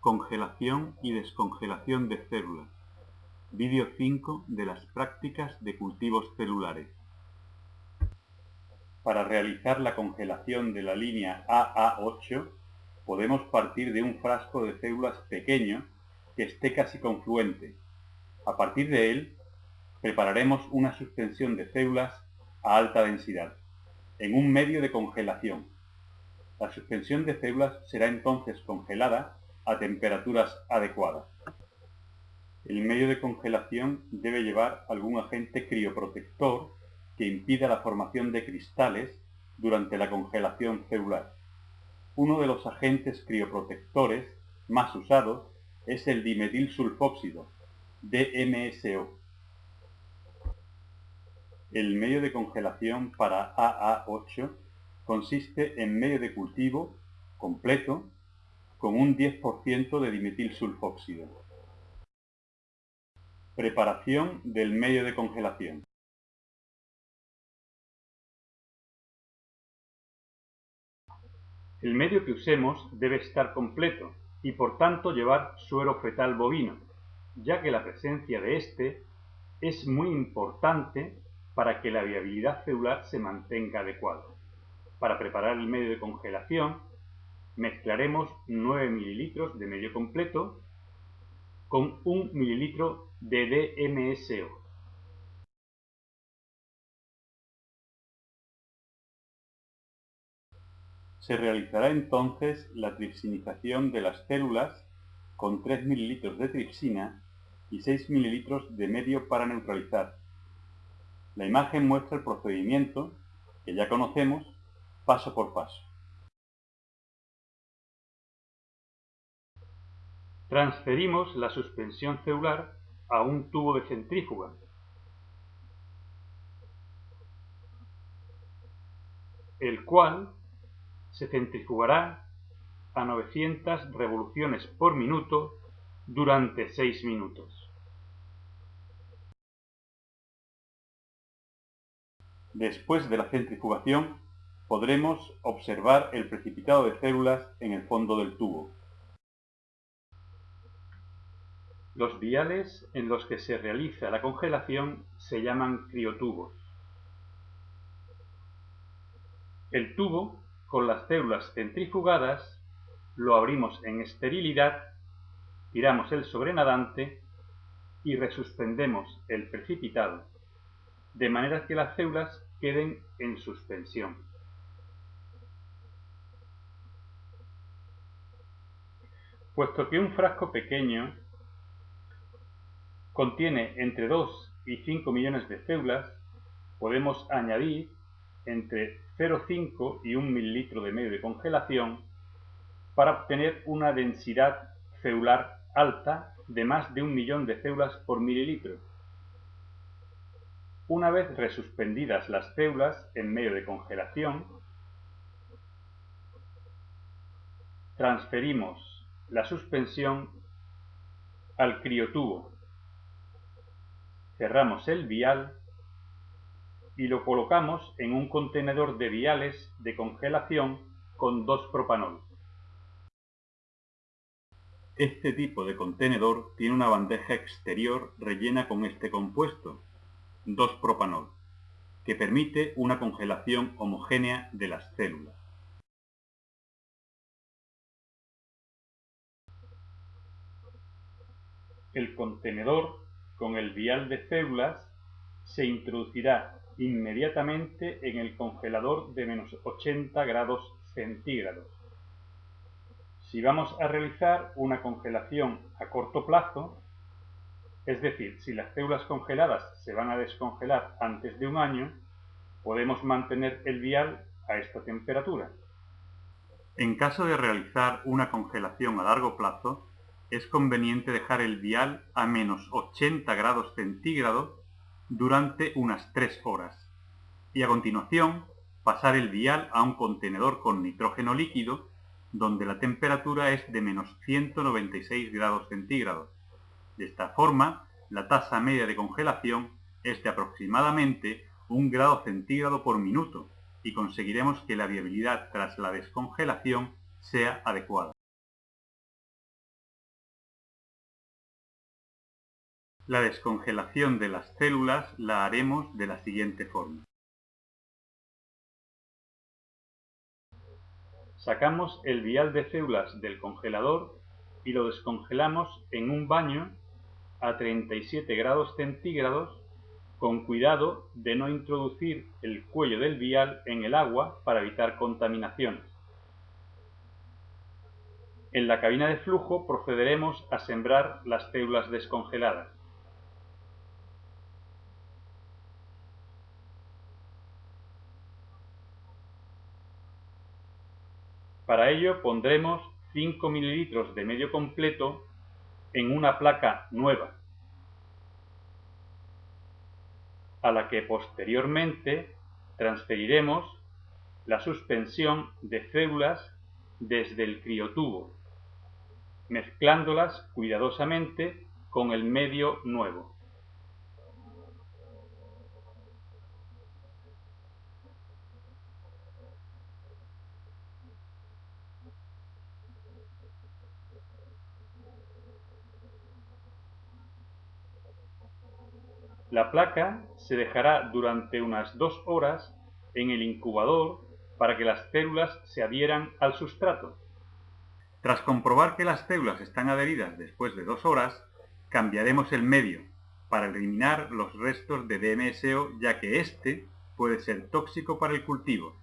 Congelación y descongelación de células. Vídeo 5 de las prácticas de cultivos celulares. Para realizar la congelación de la línea AA8 podemos partir de un frasco de células pequeño que esté casi confluente. A partir de él prepararemos una suspensión de células a alta densidad en un medio de congelación. La suspensión de células será entonces congelada a temperaturas adecuadas. El medio de congelación debe llevar algún agente crioprotector que impida la formación de cristales durante la congelación celular. Uno de los agentes crioprotectores más usados es el dimetilsulfóxido, DMSO. El medio de congelación para AA8 consiste en medio de cultivo completo con un 10% de dimetilsulfóxido. Preparación del medio de congelación. El medio que usemos debe estar completo y por tanto llevar suero fetal bovino, ya que la presencia de este es muy importante para que la viabilidad celular se mantenga adecuada. Para preparar el medio de congelación mezclaremos 9 ml de medio completo con 1 ml de DMSO. Se realizará entonces la tripsinización de las células con 3 ml de tripsina y 6 ml de medio para neutralizar. La imagen muestra el procedimiento, que ya conocemos, paso por paso. Transferimos la suspensión celular a un tubo de centrífuga. el cual se centrifugará a 900 revoluciones por minuto durante 6 minutos. Después de la centrifugación, podremos observar el precipitado de células en el fondo del tubo. Los viales en los que se realiza la congelación se llaman criotubos. El tubo, con las células centrifugadas, lo abrimos en esterilidad, tiramos el sobrenadante y resuspendemos el precipitado, de manera que las células queden en suspensión. Puesto que un frasco pequeño contiene entre 2 y 5 millones de células, podemos añadir entre 0,5 y 1 mililitro de medio de congelación para obtener una densidad celular alta de más de un millón de células por mililitro. Una vez resuspendidas las células en medio de congelación, transferimos la suspensión al criotubo cerramos el vial y lo colocamos en un contenedor de viales de congelación con 2-propanol. Este tipo de contenedor tiene una bandeja exterior rellena con este compuesto, 2-propanol, que permite una congelación homogénea de las células. El contenedor con el vial de células se introducirá inmediatamente en el congelador de menos 80 grados centígrados. Si vamos a realizar una congelación a corto plazo, es decir, si las células congeladas se van a descongelar antes de un año, podemos mantener el vial a esta temperatura. En caso de realizar una congelación a largo plazo, es conveniente dejar el vial a menos 80 grados centígrados durante unas 3 horas y a continuación pasar el vial a un contenedor con nitrógeno líquido donde la temperatura es de menos 196 grados centígrados. De esta forma, la tasa media de congelación es de aproximadamente 1 grado centígrado por minuto y conseguiremos que la viabilidad tras la descongelación sea adecuada. La descongelación de las células la haremos de la siguiente forma. Sacamos el vial de células del congelador y lo descongelamos en un baño a 37 grados centígrados con cuidado de no introducir el cuello del vial en el agua para evitar contaminaciones. En la cabina de flujo procederemos a sembrar las células descongeladas. Para ello pondremos 5 ml de medio completo en una placa nueva, a la que posteriormente transferiremos la suspensión de células desde el criotubo, mezclándolas cuidadosamente con el medio nuevo. La placa se dejará durante unas dos horas en el incubador para que las células se adhieran al sustrato. Tras comprobar que las células están adheridas después de dos horas, cambiaremos el medio para eliminar los restos de DMSO ya que este puede ser tóxico para el cultivo.